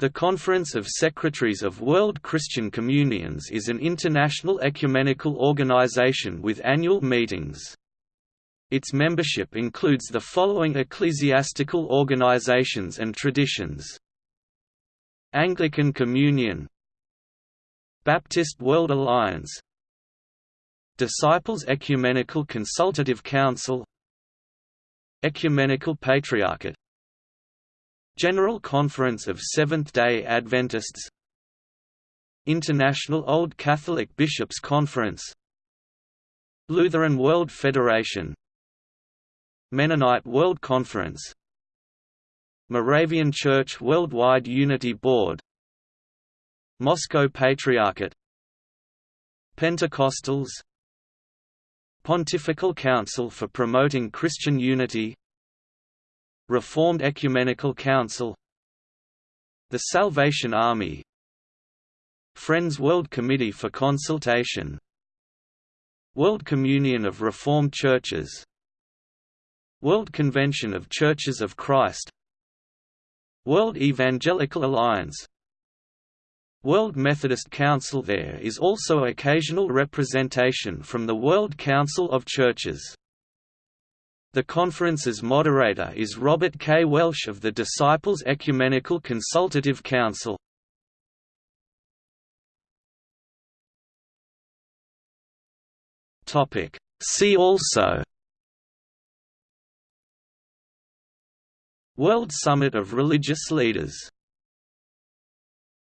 The Conference of Secretaries of World Christian Communions is an international ecumenical organization with annual meetings. Its membership includes the following ecclesiastical organizations and traditions. Anglican Communion Baptist World Alliance Disciples Ecumenical Consultative Council Ecumenical Patriarchate General Conference of Seventh-day Adventists. International Old Catholic Bishops' Conference. Lutheran World Federation. Mennonite World Conference. Moravian Church Worldwide Unity Board. Moscow Patriarchate. Pentecostals. Pontifical Council for Promoting Christian Unity Reformed Ecumenical Council. The Salvation Army. Friends World Committee for Consultation. World Communion of Reformed Churches. World Convention of Churches of Christ. World Evangelical Alliance. World Methodist Council There is also occasional representation from the World Council of Churches the conference's moderator is Robert K. Welsh of the Disciples Ecumenical Consultative Council. See also World Summit of Religious Leaders